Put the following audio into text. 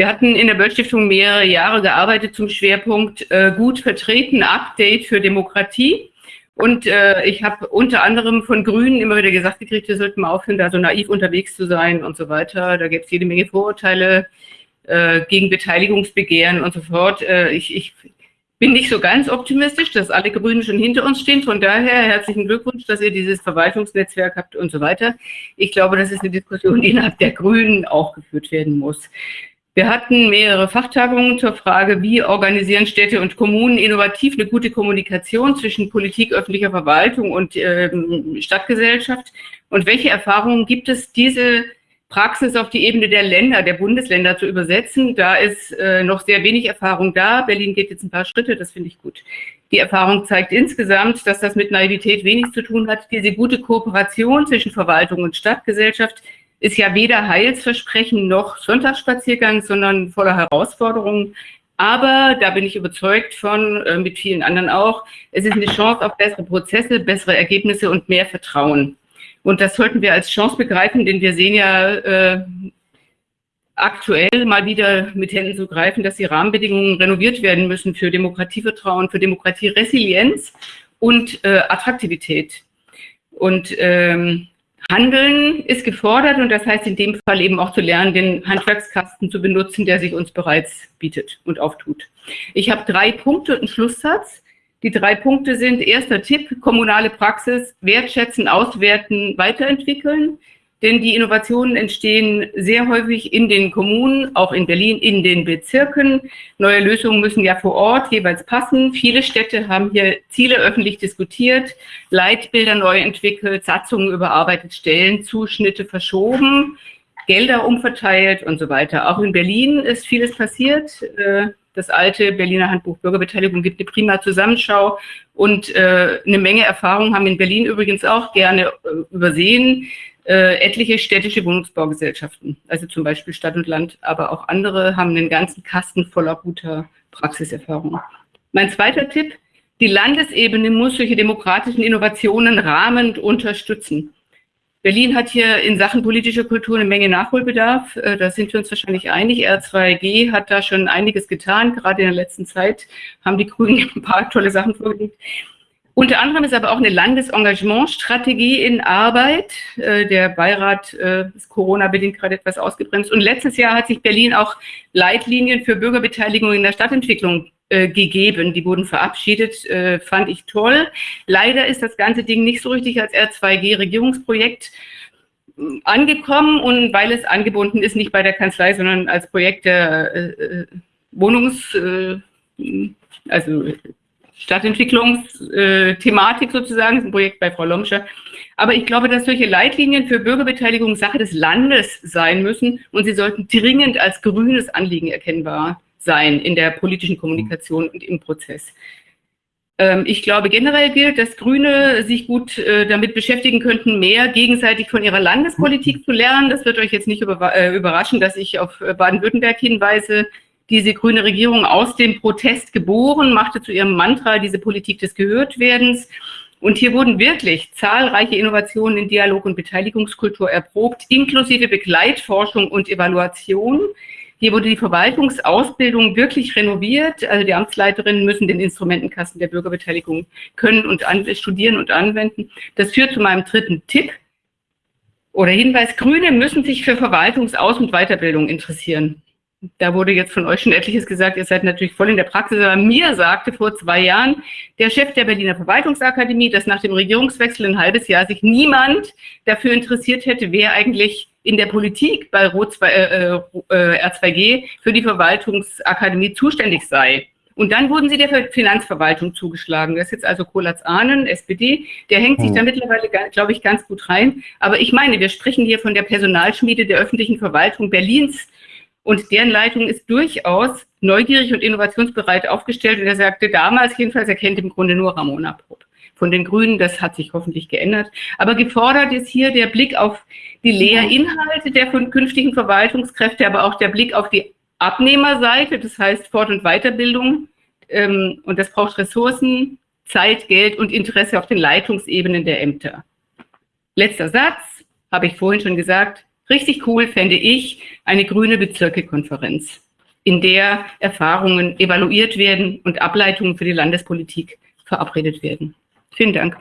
Wir hatten in der Böll-Stiftung mehrere Jahre gearbeitet zum Schwerpunkt äh, gut vertreten, Update für Demokratie. Und äh, ich habe unter anderem von Grünen immer wieder gesagt gekriegt, wir sollten mal aufhören, da so naiv unterwegs zu sein und so weiter. Da gibt es jede Menge Vorurteile äh, gegen Beteiligungsbegehren und so fort. Äh, ich, ich bin nicht so ganz optimistisch, dass alle Grünen schon hinter uns stehen. Von daher herzlichen Glückwunsch, dass ihr dieses Verwaltungsnetzwerk habt und so weiter. Ich glaube, das ist eine Diskussion, die innerhalb der Grünen auch geführt werden muss. Wir hatten mehrere Fachtagungen zur Frage, wie organisieren Städte und Kommunen innovativ eine gute Kommunikation zwischen Politik, öffentlicher Verwaltung und ähm, Stadtgesellschaft und welche Erfahrungen gibt es, diese Praxis auf die Ebene der Länder, der Bundesländer zu übersetzen. Da ist äh, noch sehr wenig Erfahrung da. Berlin geht jetzt ein paar Schritte, das finde ich gut. Die Erfahrung zeigt insgesamt, dass das mit Naivität wenig zu tun hat. Diese gute Kooperation zwischen Verwaltung und Stadtgesellschaft ist ja weder Heilsversprechen noch Sonntagsspaziergang, sondern voller Herausforderungen. Aber da bin ich überzeugt von, äh, mit vielen anderen auch, es ist eine Chance auf bessere Prozesse, bessere Ergebnisse und mehr Vertrauen. Und das sollten wir als Chance begreifen, denn wir sehen ja äh, aktuell mal wieder mit Händen zu greifen, dass die Rahmenbedingungen renoviert werden müssen für Demokratievertrauen, für Demokratieresilienz und äh, Attraktivität. Und ähm, Handeln ist gefordert und das heißt in dem Fall eben auch zu lernen, den Handwerkskasten zu benutzen, der sich uns bereits bietet und auftut. Ich habe drei Punkte und einen Schlusssatz. Die drei Punkte sind, erster Tipp, kommunale Praxis, wertschätzen, auswerten, weiterentwickeln. Denn die Innovationen entstehen sehr häufig in den Kommunen, auch in Berlin, in den Bezirken. Neue Lösungen müssen ja vor Ort jeweils passen. Viele Städte haben hier Ziele öffentlich diskutiert, Leitbilder neu entwickelt, Satzungen überarbeitet, Stellenzuschnitte verschoben, Gelder umverteilt und so weiter. Auch in Berlin ist vieles passiert. Äh, das alte Berliner Handbuch Bürgerbeteiligung gibt eine prima Zusammenschau und äh, eine Menge Erfahrung haben in Berlin übrigens auch gerne äh, übersehen äh, etliche städtische Wohnungsbaugesellschaften, also zum Beispiel Stadt und Land, aber auch andere haben einen ganzen Kasten voller guter Praxiserfahrung. Mein zweiter Tipp, die Landesebene muss solche demokratischen Innovationen rahmend unterstützen. Berlin hat hier in Sachen politischer Kultur eine Menge Nachholbedarf. Äh, da sind wir uns wahrscheinlich einig. R2G hat da schon einiges getan. Gerade in der letzten Zeit haben die Grünen ein paar tolle Sachen vorgelegt. Unter anderem ist aber auch eine Landesengagementstrategie in Arbeit. Äh, der Beirat äh, ist Corona-bedingt gerade etwas ausgebremst. Und letztes Jahr hat sich Berlin auch Leitlinien für Bürgerbeteiligung in der Stadtentwicklung äh, gegeben. Die wurden verabschiedet, fand ich toll. Leider ist das ganze Ding nicht so richtig als R2G-Regierungsprojekt angekommen und weil es angebunden ist, nicht bei der Kanzlei, sondern als Projekt der Wohnungs- also Stadtentwicklungsthematik sozusagen, das ist ein Projekt bei Frau Lomscher. Aber ich glaube, dass solche Leitlinien für Bürgerbeteiligung Sache des Landes sein müssen und sie sollten dringend als grünes Anliegen erkennbar sein in der politischen Kommunikation und im Prozess. Ähm, ich glaube, generell gilt, dass Grüne sich gut äh, damit beschäftigen könnten, mehr gegenseitig von ihrer Landespolitik zu lernen. Das wird euch jetzt nicht äh, überraschen, dass ich auf Baden-Württemberg hinweise diese grüne Regierung aus dem Protest geboren, machte zu ihrem Mantra diese Politik des Gehörtwerdens. Und hier wurden wirklich zahlreiche Innovationen in Dialog- und Beteiligungskultur erprobt, inklusive Begleitforschung und Evaluation. Hier wurde die Verwaltungsausbildung wirklich renoviert. Also die Amtsleiterinnen müssen den Instrumentenkasten der Bürgerbeteiligung können und studieren und anwenden. Das führt zu meinem dritten Tipp oder Hinweis. Grüne müssen sich für Verwaltungsaus- und Weiterbildung interessieren da wurde jetzt von euch schon etliches gesagt, ihr seid natürlich voll in der Praxis, aber mir sagte vor zwei Jahren der Chef der Berliner Verwaltungsakademie, dass nach dem Regierungswechsel ein halbes Jahr sich niemand dafür interessiert hätte, wer eigentlich in der Politik bei Rot 2, äh, äh, R2G für die Verwaltungsakademie zuständig sei. Und dann wurden sie der Finanzverwaltung zugeschlagen. Das ist jetzt also Kolatz Ahnen, SPD. Der hängt sich da hm. mittlerweile, glaube ich, ganz gut rein. Aber ich meine, wir sprechen hier von der Personalschmiede der öffentlichen Verwaltung Berlins und deren Leitung ist durchaus neugierig und innovationsbereit aufgestellt. Und er sagte damals jedenfalls, er kennt im Grunde nur Ramona Popp von den Grünen. Das hat sich hoffentlich geändert. Aber gefordert ist hier der Blick auf die Lehrinhalte der künftigen Verwaltungskräfte, aber auch der Blick auf die Abnehmerseite, das heißt Fort- und Weiterbildung. Ähm, und das braucht Ressourcen, Zeit, Geld und Interesse auf den Leitungsebenen der Ämter. Letzter Satz, habe ich vorhin schon gesagt, Richtig cool fände ich eine grüne Bezirkekonferenz. in der Erfahrungen evaluiert werden und Ableitungen für die Landespolitik verabredet werden. Vielen Dank.